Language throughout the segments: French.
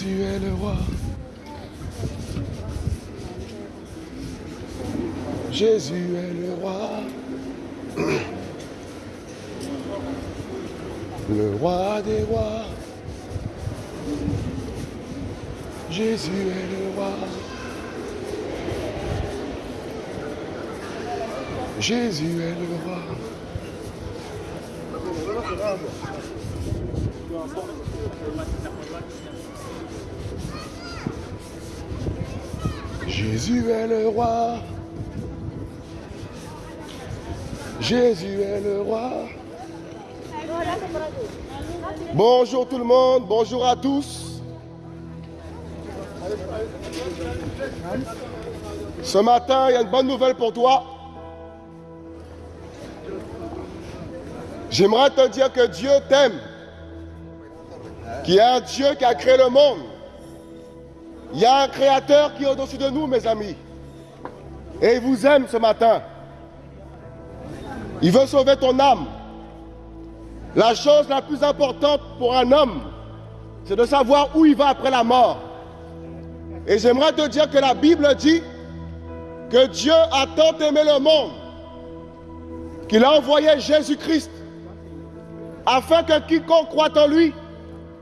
Jésus est le roi. Jésus est le roi. Le roi des rois. Jésus est le roi. Jésus est le roi. Jésus est le roi. Jésus est le roi. Bonjour tout le monde, bonjour à tous. Ce matin, il y a une bonne nouvelle pour toi. J'aimerais te dire que Dieu t'aime, qu'il y a un Dieu qui a créé le monde. Il y a un créateur qui est au-dessus de nous, mes amis. Et il vous aime ce matin. Il veut sauver ton âme. La chose la plus importante pour un homme, c'est de savoir où il va après la mort. Et j'aimerais te dire que la Bible dit que Dieu a tant aimé le monde qu'il a envoyé Jésus-Christ afin que quiconque croit en lui,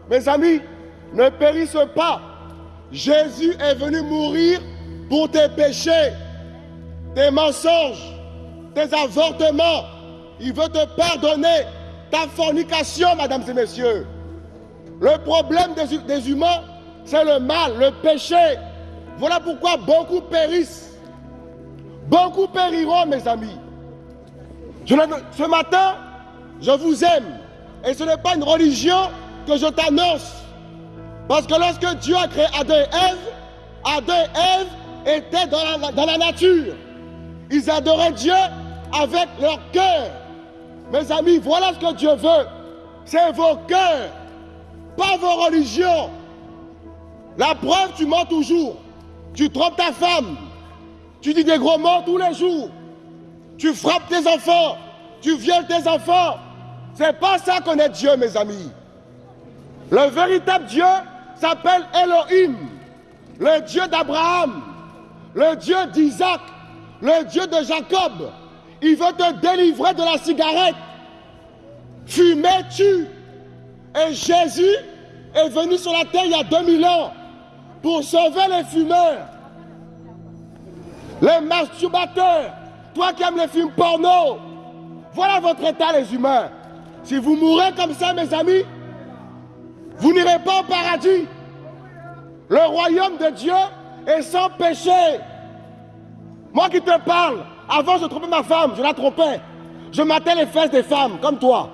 mes amis, ne périsse pas. Jésus est venu mourir pour tes péchés, tes mensonges, tes avortements. Il veut te pardonner ta fornication, mesdames et messieurs. Le problème des, humains, c'est le mal, le péché. Voilà pourquoi beaucoup périssent. Beaucoup périront, mes amis. Ce matin, je vous aime. Et ce n'est pas une religion que je t'annonce. Parce que lorsque Dieu a créé Adam et Ève, Adam et Ève étaient dans la, nature. Ils adoraient Dieu avec leur cœur. Mes amis, voilà ce que Dieu veut. C'est vos cœurs, pas vos religions. La preuve, tu mens toujours. Tu trompes ta femme. Tu dis des gros mots tous les jours. Tu frappes tes enfants. Tu violes tes enfants. C'est pas ça qu'on est Dieu, mes amis. Le véritable Dieu s'appelle Elohim, le Dieu d'Abraham, le Dieu d'Isaac, le Dieu de Jacob. Il veut te délivrer de la cigarette. Fumer tue. Et Jésus est venu sur la terre il y a 2000 ans pour sauver les fumeurs, les masturbateurs, toi qui aimes les films porno. Voilà votre état, les humains. Si vous mourrez comme ça, mes amis, vous n'irez pas au paradis. Le royaume de Dieu est sans péché. Moi qui te parle, avant je trompais ma femme, je la trompais. Je matais les fesses des femmes, comme toi.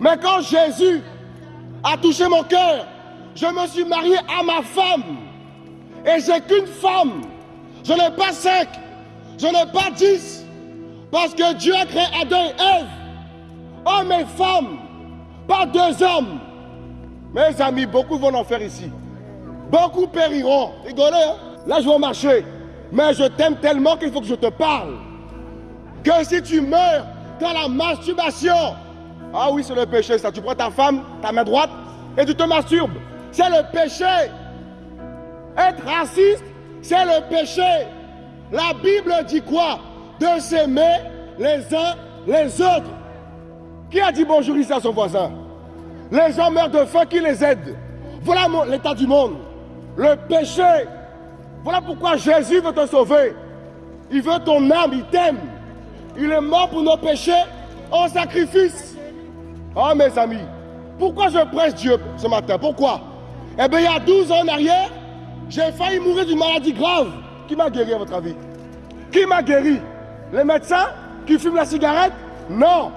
Mais quand Jésus a touché mon cœur, je me suis marié à ma femme. Et j'ai qu'une femme. Je n'ai pas cinq. Je n'ai pas dix. Parce que Dieu a créé Adam et Ève. Hommes et femmes. Pas deux hommes. Mes amis, beaucoup vont en faire ici. Beaucoup périront. Rigolez, hein? Là, je vais marcher. Mais je t'aime tellement qu'il faut que je te parle. Que si tu meurs dans la masturbation, ah oui, c'est le péché, ça. Tu prends ta femme, ta main droite, et tu te masturbes. C'est le péché. Être raciste, c'est le péché. La Bible dit quoi? De s'aimer les uns les autres. Qui a dit bonjour ici à son voisin? Les gens meurent de faim, qui les aide Voilà l'état du monde. Le péché. Voilà pourquoi Jésus veut te sauver. Il veut ton âme, il t'aime. Il est mort pour nos péchés en sacrifice. Oh mes amis, pourquoi je presse Dieu ce matin? Pourquoi? Eh bien, il y a 12 ans en arrière, j'ai failli mourir d'une maladie grave. Qui m'a guéri à votre avis Qui m'a guéri? Les médecins qui fument la cigarette? Non.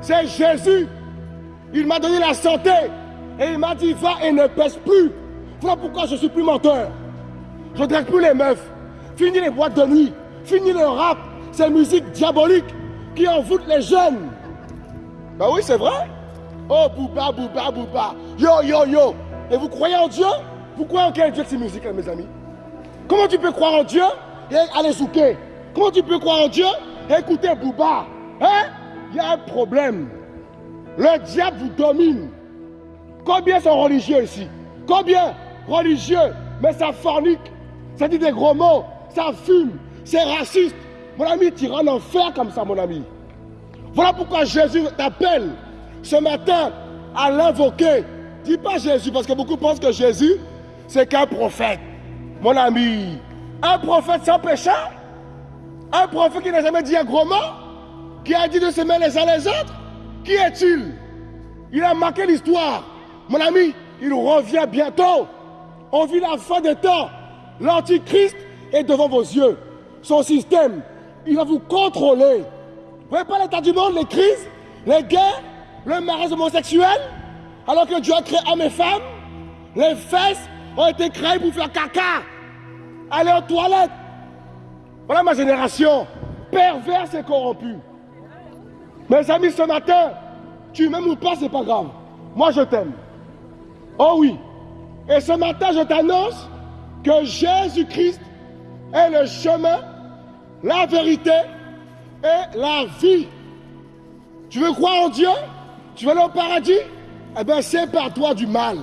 C'est Jésus. Il m'a donné la santé. Et il m'a dit, va et ne pèse plus. Voilà pourquoi je suis plus menteur. Je ne drague plus les meufs. Fini les boîtes de nuit. Fini le rap. Ces musiques diaboliques qui envoûtent les jeunes. Ben oui, c'est vrai. Oh, bouba, bouba, bouba. Yo, yo, yo. Et vous croyez en Dieu? Vous croyez en quel Dieu ces musiques, mes amis? Comment tu peux croire en Dieu et aller souquer? Comment tu peux croire en Dieu et écouter Bouba Hein? Il y a un problème. Le diable vous domine. Combien sont religieux ici? Combien religieux? Mais ça fornique, ça dit des gros mots, ça fume, c'est raciste. Mon ami, tu iras en enfer comme ça, mon ami. Voilà pourquoi Jésus t'appelle ce matin à l'invoquer. Dis pas Jésus, parce que beaucoup pensent que Jésus, c'est qu'un prophète. Mon ami, un prophète sans péché, un prophète qui n'a jamais dit un gros mot, qui a dit de s'aimer les uns les autres, qui est-il? Il a marqué l'histoire. Mon ami, il revient bientôt. On vit la fin des temps. L'Antichrist est devant vos yeux. Son système, il va vous contrôler. Vous voyez pas l'état du monde, les crises, les guerres, le mariage homosexuel, alors que Dieu a créé hommes et femmes, les fesses ont été créées pour faire caca, aller aux toilettes. Voilà ma génération, perverse et corrompue. Mes amis, ce matin, tu m'aimes ou pas, c'est pas grave. Moi, je t'aime. Oh oui. Et ce matin, je t'annonce que Jésus-Christ est le chemin, la vérité et la vie. Tu veux croire en Dieu? Tu veux aller au paradis? Eh bien, c'est par toi du mal.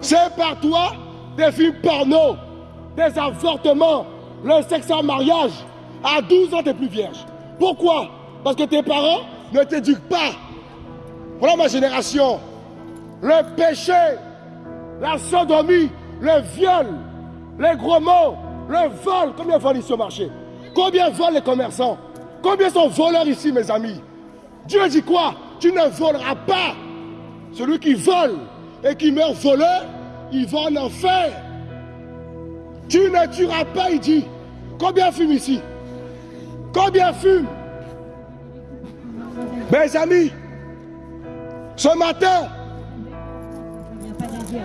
C'est par toi des films porno, des avortements, le sexe en mariage. À 12 ans, tu n'es plus vierge. Pourquoi? Parce que tes parents ne t'éduquent pas. Voilà ma génération. Le péché, la sodomie, le viol, les gros mots, le vol. Combien volent ici au marché? Combien volent les commerçants? Combien sont voleurs ici, mes amis? Dieu dit quoi? Tu ne voleras pas. Celui qui vole et qui meurt voleur, il va en enfer. Tu ne tueras pas, il dit. Combien fume ici? Combien fume Mes amis, ce matin,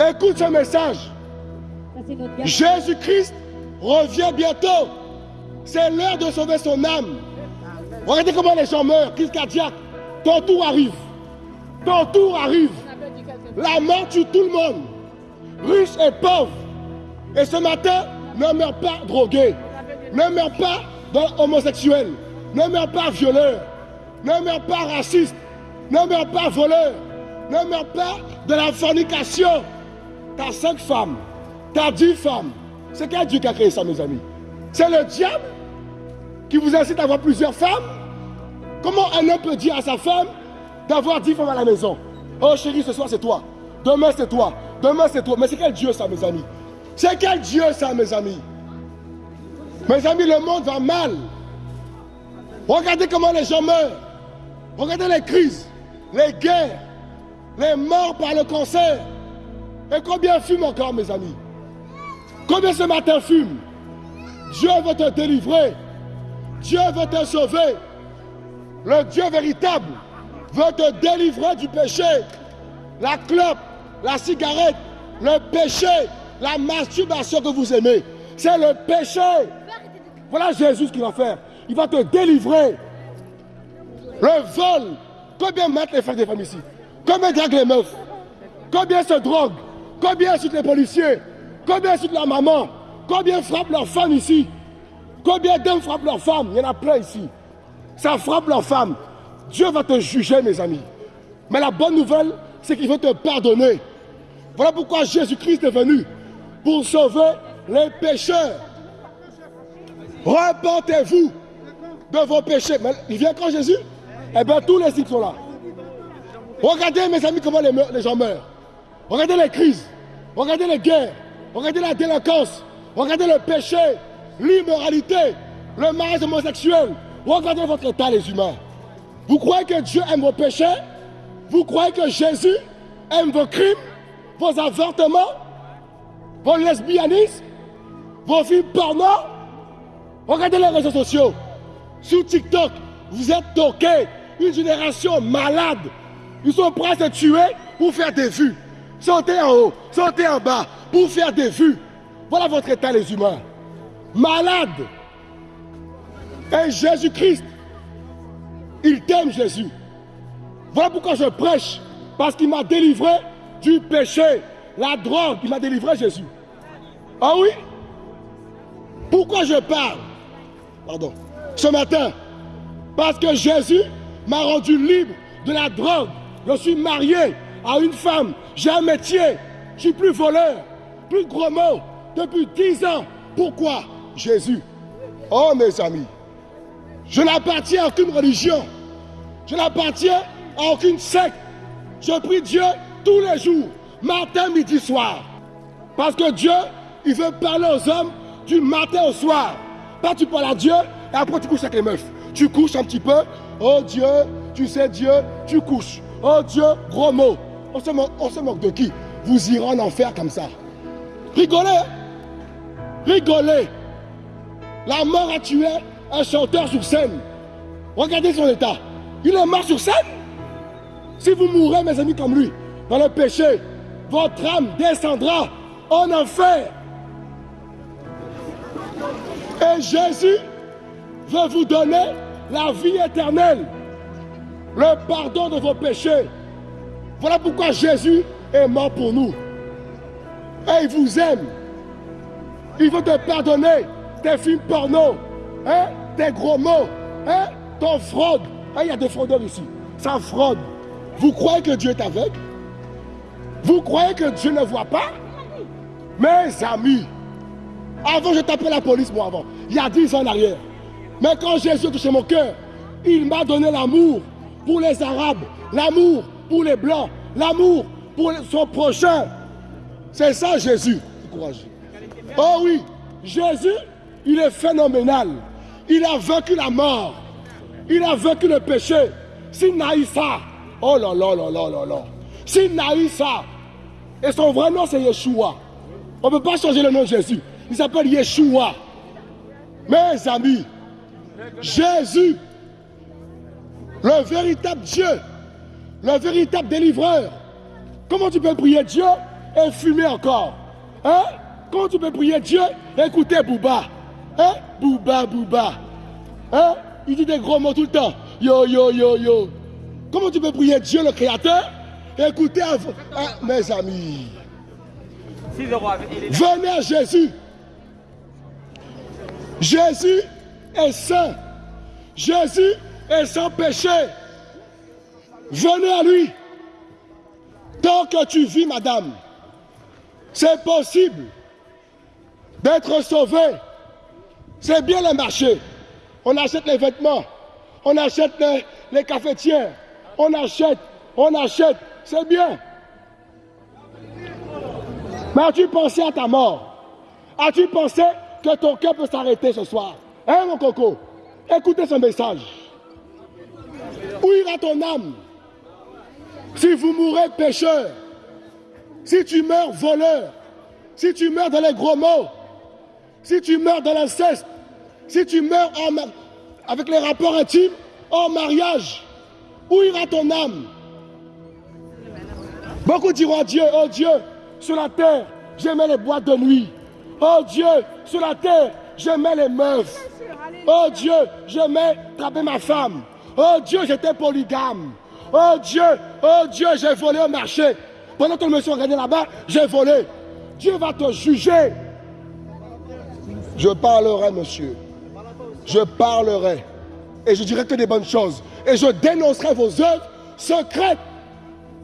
écoute ce message. Jésus-Christ revient bientôt. C'est l'heure de sauver son âme. Regardez comment les gens meurent, crise cardiaque. Ton tour arrive. Ton tour arrive. La mort tue tout le monde. Riche et pauvre. Et ce matin, ne meurs pas drogué. Ne meurs pas homosexuel. Ne meurs pas violeur. Ne meurs pas raciste. Ne meurs pas voleur. Ne meurs pas de la fornication. T'as cinq femmes. T'as dix femmes. C'est quel Dieu qui a créé ça, mes amis? C'est le diable qui vous incite à avoir plusieurs femmes? Comment un homme peut dire à sa femme d'avoir dix femmes à la maison? Oh chérie, ce soir c'est toi. Demain c'est toi. Demain c'est toi. Mais c'est quel Dieu ça, mes amis? C'est quel Dieu ça, mes amis? Mes amis, le monde va mal. Regardez comment les gens meurent. Regardez les crises, les guerres, les morts par le cancer. Et combien fument encore, mes amis? Combien ce matin fument? Dieu veut te délivrer. Dieu veut te sauver. Le Dieu véritable veut te délivrer du péché. La clope, la cigarette, le péché, la masturbation que vous aimez. C'est le péché. Voilà Jésus ce qu'il va faire. Il va te délivrer. Le vol. Combien mettent les frères des femmes ici? Combien draguent les meufs? Combien se droguent? Combien insultent les policiers? Combien insultent la maman? Combien frappent leurs femmes ici? Combien d'hommes frappent leurs femmes? Il y en a plein ici. Ça frappe leurs femmes. Dieu va te juger, mes amis. Mais la bonne nouvelle, c'est qu'il veut te pardonner. Voilà pourquoi Jésus-Christ est venu. Pour sauver les pécheurs. Repentez-vous de vos péchés. Mais il vient quand Jésus? Eh bien, tous les signes sont là. Regardez, mes amis, comment les, gens meurent. Regardez les crises. Regardez les guerres. Regardez la délinquance. Regardez le péché, l'immoralité, le mariage homosexuel. Regardez votre état, les humains. Vous croyez que Dieu aime vos péchés? Vous croyez que Jésus aime vos crimes, vos avortements, vos lesbianismes, vos films porno? Regardez les réseaux sociaux. Sur TikTok, vous êtes toqués. Une génération malade. Ils sont prêts à se tuer pour faire des vues. Sautez en haut, sautez en bas pour faire des vues. Voilà votre état, les humains. Malade. Et Jésus-Christ, il t'aime Jésus. Voilà pourquoi je prêche. Parce qu'il m'a délivré du péché, la drogue. Il m'a délivré Jésus. Ah oui? Pourquoi je parle? Pardon. Ce matin. Parce que Jésus m'a rendu libre de la drogue. Je suis marié à une femme, j'ai un métier, je suis plus voleur, plus gros mot, depuis 10 ans. Pourquoi? Jésus. Oh mes amis, je n'appartiens à aucune religion, je n'appartiens à aucune secte. Je prie Dieu tous les jours, matin, midi, soir. Parce que Dieu, il veut parler aux hommes du matin au soir. Pas tu parles à Dieu et après tu couches avec les meufs. Tu couches un petit peu. Oh Dieu, tu sais Dieu, tu couches. Oh Dieu, gros mot. On se, moque, de qui? Vous irez en enfer comme ça. Rigolez. Rigolez. La mort a tué un chanteur sur scène. Regardez son état. Il est mort sur scène. Si vous mourrez, mes amis, comme lui, dans le péché, votre âme descendra en enfer. Et Jésus veut vous donner la vie éternelle, le pardon de vos péchés. Voilà pourquoi Jésus est mort pour nous. Et il vous aime. Il veut te pardonner tes films porno, hein, tes gros mots, hein, ton fraude. Hein, il y a des fraudeurs ici. Ça fraude. Vous croyez que Dieu est aveugle Vous croyez que Dieu ne voit pas? Mes amis, avant je tapais la police, moi avant, il y a 10 ans en arrière. Mais quand Jésus a touché mon cœur, il m'a donné l'amour pour les Arabes, l'amour pour les Blancs, l'amour pour son prochain. C'est ça Jésus. Oh oui, Jésus, il est phénoménal. Il a vaincu la mort. Il a vaincu le péché. S'il ça, oh là là là là là là. S'il ça, et son vrai nom c'est Yeshua. On ne peut pas changer le nom de Jésus. Il s'appelle Yeshua. Mes amis, Jésus, le véritable Dieu, le véritable délivreur. Comment tu peux prier Dieu et fumer encore? Hein? Comment tu peux prier Dieu et écouter Bouba Hein? Bouba, Bouba. Hein? Il dit des gros mots tout le temps. Yo, yo, yo, yo. Comment tu peux prier Dieu le Créateur et écouter mes amis? Venez à Jésus. Jésus est saint. Jésus est sans péché. Venez à lui. Tant que tu vis, madame, c'est possible d'être sauvé. C'est bien le marché. On achète les vêtements, on achète les, les cafetières, on achète, on achète. C'est bien. Mais as-tu pensé à ta mort? As-tu pensé que ton cœur peut s'arrêter ce soir? Hein, mon coco? Écoutez ce message. Où ira ton âme? Si vous mourrez pécheur, si tu meurs voleur, si tu meurs dans les gros mots, si tu meurs dans l'inceste, si tu meurs avec les rapports intimes, en mariage, où ira ton âme? Beaucoup diront Dieu, oh Dieu, sur la terre, j'aimais les boîtes de nuit. Oh Dieu, sur la terre, j'aimais les meufs. Oh Dieu, j'aimais taper ma femme. Oh Dieu, j'étais polygame. Oh Dieu, oh Dieu, j'ai volé au marché. Pendant que le monsieur regardait là-bas, j'ai volé. Dieu va te juger. Je parlerai, monsieur. Je parlerai. Et je dirai que des bonnes choses. Et je dénoncerai vos œuvres secrètes.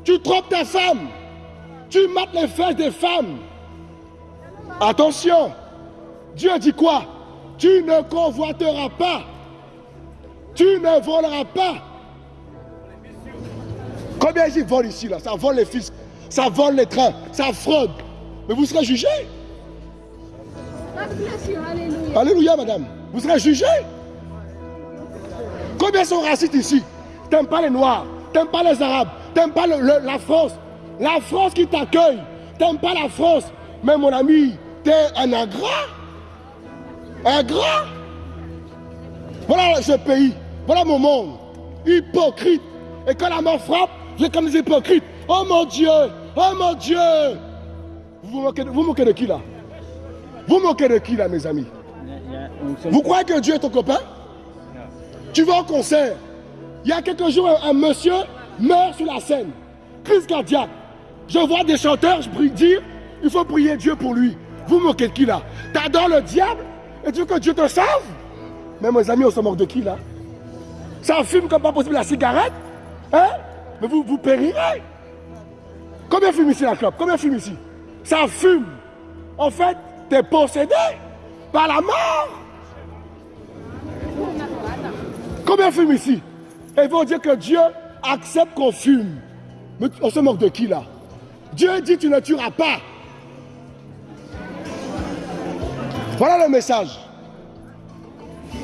Tu trompes ta femme. Tu mates les fesses des femmes. Attention, Dieu dit quoi? Tu ne convoiteras pas. Tu ne voleras pas. Combien ils volent ici là? Ça vole les fils, ça vole les trains, ça fraude. Mais vous serez jugés. Alléluia. Madame. Vous serez jugés. Combien sont racistes ici? T'aimes pas les Noirs, t'aimes pas les Arabes, t'aimes pas la France. La France qui t'accueille. T'aimes pas la France. Mais mon ami, t'es un ingrat. Ingrat. Voilà ce pays. Voilà mon monde. Hypocrite. Et quand la mort frappe, j'ai comme des hypocrites. Oh mon Dieu. Oh mon Dieu. Vous vous moquez de qui là? Vous moquez de qui là, mes amis? Vous croyez que Dieu est ton copain? Tu vas au concert. Il y a quelques jours, un, monsieur meurt sur la scène. Crise cardiaque. Je vois des chanteurs dire il faut prier Dieu pour lui. Vous moquez de qui là? T'adores le diable? Et tu veux que Dieu te sauve? Mais mes amis, on se moque de qui là? Ça fume comme pas possible la cigarette? Hein? Mais vous, vous périrez. Combien fume ici la clope Combien fume ici? Ça fume. En fait, tu es possédé par la mort. Combien fume ici? Et ils vont dire que Dieu accepte qu'on fume. Mais on se moque de qui là? Dieu dit tu ne tueras pas. Voilà le message.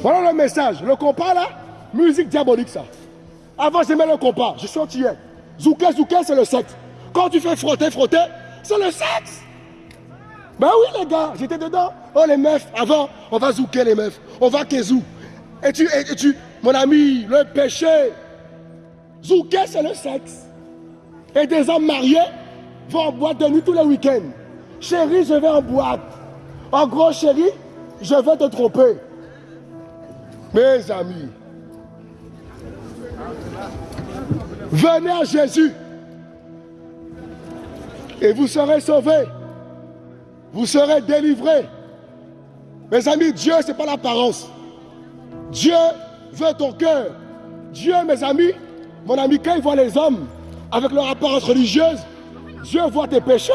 Voilà le message. Le compas là, musique diabolique ça. Avant j'aimais le compas, je chantillais. Zouké, zouké, c'est le sexe. Quand tu fais frotter, frotter, c'est le sexe. Ben oui les gars, j'étais dedans. Oh les meufs, avant, on va zouker les meufs. On va kezou. Et tu, et, tu, mon ami, le péché. Zouké, c'est le sexe. Et des hommes mariés vont en boîte de nuit tous les week-ends. Chérie, je vais en boîte. En gros, chérie, je vais te tromper. Mes amis, venez à Jésus et vous serez sauvés. Vous serez délivrés. Mes amis, Dieu, ce n'est pas l'apparence. Dieu veut ton cœur. Dieu, mes amis, mon ami, quand il voit les hommes avec leur apparence religieuse, Dieu voit tes péchés.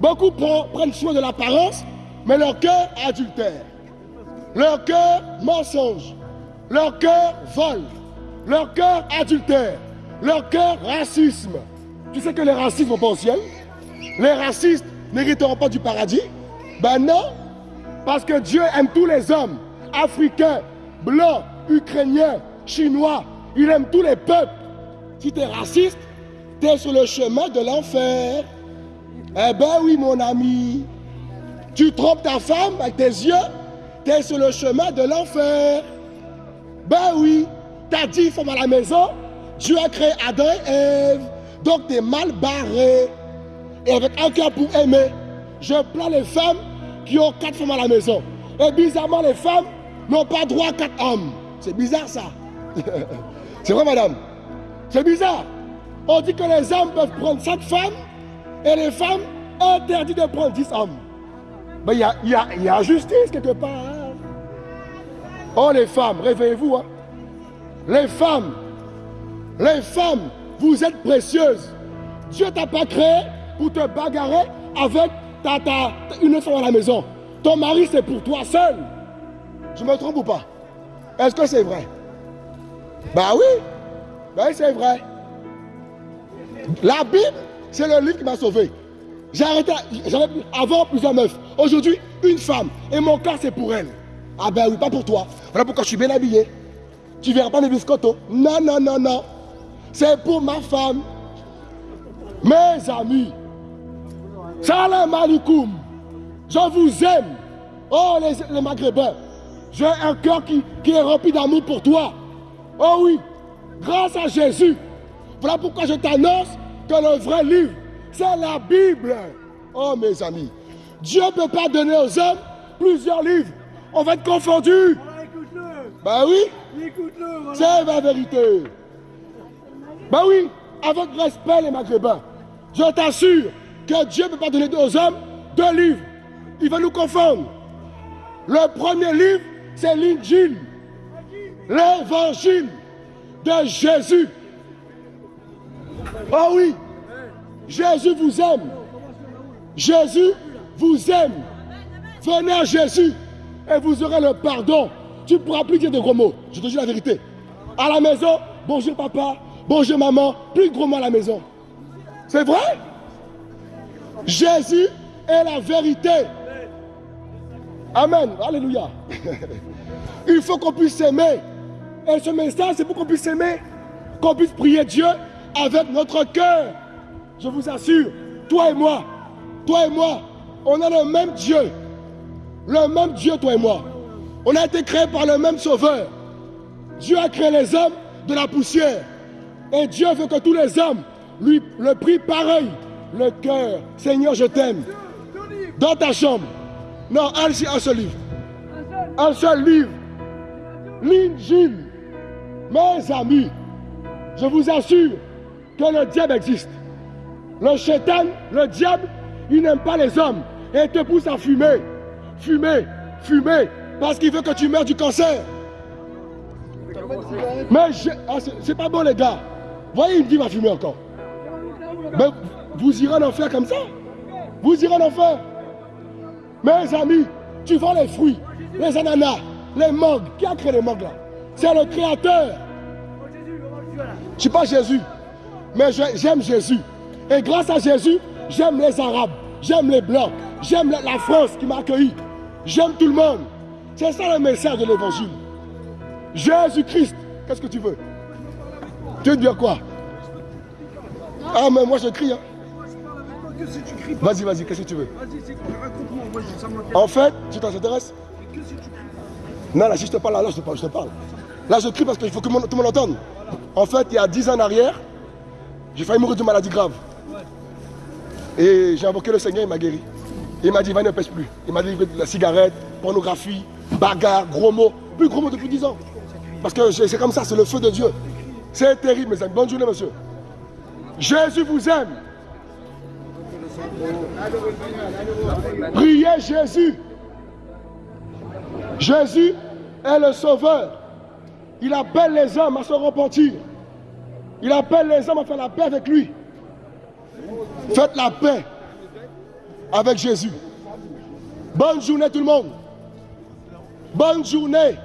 Beaucoup prennent soin de l'apparence, mais leur cœur adultère. Leur cœur mensonge. Leur cœur vole. Leur cœur adultère. Leur cœur racisme. Tu sais que les racistes vont pas au ciel? Les racistes n'hériteront pas du paradis? Ben non. Parce que Dieu aime tous les hommes. Africains, blancs, ukrainiens, chinois. Il aime tous les peuples. Si tu es raciste, tu es sur le chemin de l'enfer. Eh ben oui, mon ami. Tu trompes ta femme avec tes yeux, tu es sur le chemin de l'enfer. Ben oui, tu as dit femmes à la maison, Dieu a créé Adam et Ève. Donc tu es mal barré. Et avec un cœur pour aimer, je plains les femmes qui ont quatre femmes à la maison. Et bizarrement, les femmes n'ont pas droit à quatre hommes. C'est bizarre ça. C'est vrai, madame. C'est bizarre. On dit que les hommes peuvent prendre sept femmes et les femmes interdit de prendre dix hommes. Mais il y a, y, a, justice quelque part. Hein. Oh les femmes, réveillez-vous. Hein. Les femmes, les femmes, vous êtes précieuses. Dieu t'a pas créé pour te bagarrer avec ta, ta, une femme à la maison. Ton mari, c'est pour toi seul. Je me trompe ou pas? Est-ce que c'est vrai? Bah oui. Bah oui, c'est vrai. La Bible, c'est le livre qui m'a sauvé. J'ai arrêté, j'avais avant plusieurs meufs. Aujourd'hui, une femme. Et mon cas, c'est pour elle. Ah ben oui, pas pour toi. Voilà pourquoi je suis bien habillé. Tu verras pas mes biscottos. Non, non, non, non. C'est pour ma femme. Mes amis. Salam alaikum. Je vous aime. Oh, les, Maghrébins. J'ai un cœur qui, qui est rempli d'amour pour toi. Oh oui. Grâce à Jésus. Voilà pourquoi je t'annonce que le vrai livre, c'est la Bible. Oh mes amis. Dieu ne peut pas donner aux hommes plusieurs livres. On va être confondus. Bah oui. C'est la vérité. Bah oui. Avec respect les maghrébins. Je t'assure que Dieu ne peut pas donner aux hommes deux livres. Il va nous confondre. Le premier livre, c'est l'Injil. L'évangile de Jésus. Oh oui. Jésus vous aime. Jésus vous aime. Venez à Jésus et vous aurez le pardon. Tu ne pourras plus dire de gros mots. Je te dis la vérité. À la maison, bonjour papa, bonjour maman, plus gros mots à la maison. C'est vrai? Jésus est la vérité. Amen. Alléluia. Il faut qu'on puisse s'aimer. Et ce message, c'est pour qu'on puisse s'aimer. Qu'on puisse prier Dieu avec notre cœur. Je vous assure, toi et moi, toi et moi, on a le même Dieu. Le même Dieu, toi et moi. On a été créés par le même Sauveur. Dieu a créé les hommes de la poussière. Et Dieu veut que tous les hommes lui le prient pareil. Le cœur. Seigneur, je t'aime. Dans ta chambre. Non, un, un seul livre. Un seul livre. L'Injil. Mes amis, je vous assure que le diable existe. Le chétan, le diable, il n'aime pas les hommes et il te pousse à fumer, fumer, fumer, parce qu'il veut que tu meurs du cancer. Mais ah, c'est pas bon les gars. Voyez, il me dit va fumer encore. vous irez en enfer comme ça? Vous irez en enfer? Mes amis, tu vends les fruits, les ananas, les mangues. Qui a créé les mangues là? C'est le créateur. Je suis pas Jésus, mais j'aime Jésus. Et grâce à Jésus, j'aime les Arabes, j'aime les Blancs, j'aime la France qui m'a accueilli. J'aime tout le monde. C'est ça le message de l'évangile. Jésus-Christ, qu'est-ce que tu veux? Tu veux quoi? Ah, mais moi je crie. Hein. Vas-y, vas-y, qu'est-ce que tu veux? En fait, tu t'intéresses Non, là, si je te parle, là, je te parle, je te parle. Là, je crie parce qu'il faut que tout le monde entende. En fait, il y a 10 ans en arrière, j'ai failli mourir d'une maladie grave. Et j'ai invoqué le Seigneur, il m'a guéri. Il m'a dit, va ne pêche plus. Il m'a dit la cigarette, pornographie, bagarre, gros mots. Plus gros mots depuis 10 ans. Parce que c'est comme ça, c'est le feu de Dieu. C'est terrible, mes amis. Bonne journée, monsieur. Jésus vous aime. Priez Jésus. Jésus est le sauveur. Il appelle les hommes à se repentir. Il appelle les hommes à faire la paix avec lui. Faites la paix avec Jésus. Bonne journée tout le monde. Bonne journée.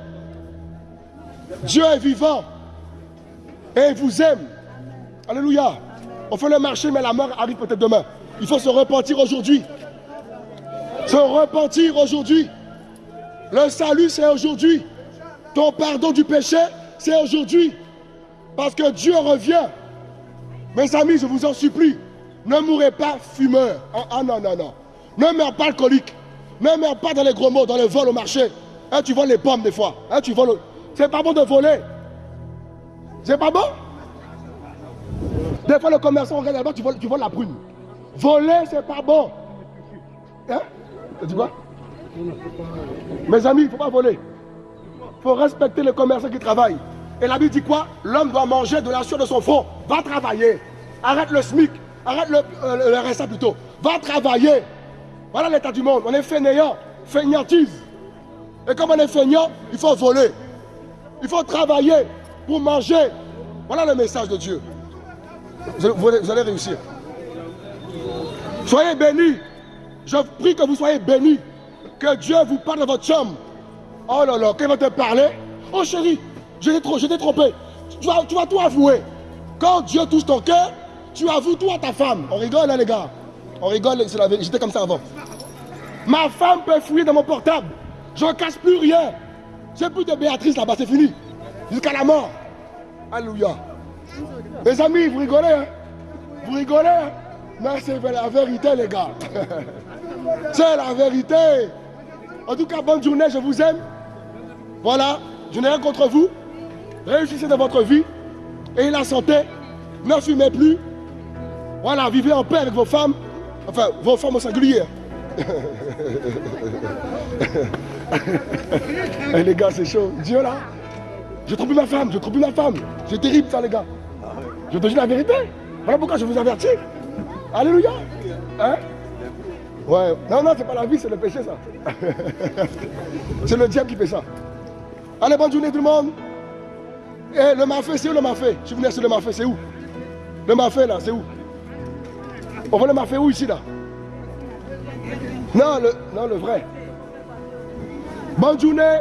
Dieu est vivant et vous aime. Alléluia. On fait le marché, mais la mort arrive peut-être demain. Il faut se repentir aujourd'hui. Se repentir aujourd'hui. Le salut, c'est aujourd'hui. Ton pardon du péché, c'est aujourd'hui. Parce que Dieu revient. Mes amis, je vous en supplie, ne mourrez pas fumeur. Ah, ah non, non, non. Ne meurs pas alcoolique. Ne meurs pas dans les gros mots, dans le vol au marché. Hein, tu voles les pommes des fois. Hein, tu. C'est pas bon de voler. C'est pas bon? Des fois, le commerçant regarde là-bas, tu voles, tu voles la prune. Voler, c'est pas bon. Hein? Tu quoi? Mes amis, il ne faut pas voler. Il faut respecter le commerçant qui travaille. Et la Bible dit quoi? L'homme doit manger de la sueur de son front. Va travailler. Arrête le SMIC. Arrête le, euh, le RSA plutôt. Va travailler. Voilà l'état du monde. On est fainéant, fainéantise. Et comme on est feignant, il faut voler. Il faut travailler pour manger. Voilà le message de Dieu. Vous, allez réussir. Soyez bénis. Je prie que vous soyez bénis. Que Dieu vous parle dans votre chambre. Oh là là, qu'il va te parler. Oh chérie, je t'ai trompé. Tu vas, tu vas tout avouer. Quand Dieu touche ton cœur, tu avoues à ta femme. On rigole là les gars. On rigole, j'étais comme ça avant. Ma femme peut fouiller dans mon portable. Je ne casse plus rien. J'ai plus de Béatrice là-bas, c'est fini. Jusqu'à la mort. Alléluia. Mes amis, vous rigolez, hein? Vous rigolez, hein? Mais c'est la vérité, les gars. c'est la vérité. En tout cas, bonne journée, je vous aime. Voilà, je n'ai rien contre vous. Réussissez dans votre vie. Et la santé. Ne fumez plus. Voilà, vivez en paix avec vos femmes. Enfin, vos femmes au singulier. Eh, les gars, c'est chaud. Dieu là, je trouve ma femme, je trouve ma femme. C'est terrible ça, les gars. Je te dis la vérité. Voilà pourquoi je vous avertis. Alléluia. Hein? Ouais. Non, non, c'est pas la vie, c'est le péché, ça. c'est le diable qui fait ça. Allez, bonne journée tout le monde. Et eh, le mafé, c'est où le mafé? Je venu sur le mafé, c'est où? Le mafé, là, c'est où? On voit le mafé où ici, là? Non, le, non, le vrai. Bonne journée.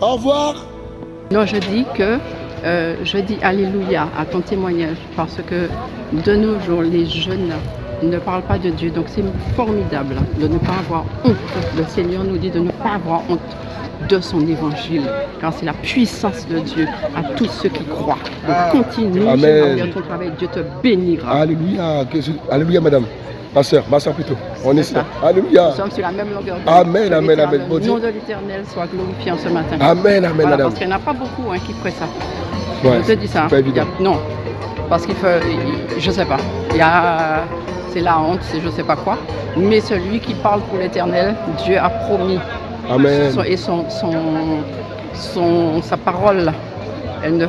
Au revoir. Non, je dis que euh, je dis Alléluia à ton témoignage parce que de nos jours, les jeunes ne parlent pas de Dieu. Donc c'est formidable de ne pas avoir honte. Le Seigneur nous dit de ne pas avoir honte de son évangile, car c'est la puissance de Dieu à tous ceux qui croient. Donc continue Amen. ton travail, Dieu te bénira. Alléluia, Alléluia madame. Ma soeur, ma soeur plutôt. On est là. Alléluia. Nous sommes sur la même longueur d'onde. Amen, amen, amen. Le nom de l'éternel soit glorifié en ce matin. Amen, amen, madame. Parce qu'il n'y en a pas beaucoup hein, qui feraient ça. je te dis ça. Pas évident. non. Parce qu'il faut, je sais pas. Il y a, c'est la honte, c'est je sais pas quoi. Mais celui qui parle pour l'éternel, Dieu a promis. Amen. Et son, son, son, sa parole, elle ne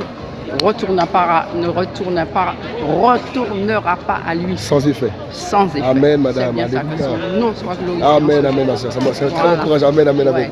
retournera pas, ne retourne pas, retournera pas à lui. Sans effet. Sans effet. Amen, madame. Bien ça, que son nom soit glorifié. Amen, amen, ma soeur. C'est voilà. très encourageant. Amen, amen, amen. Ouais.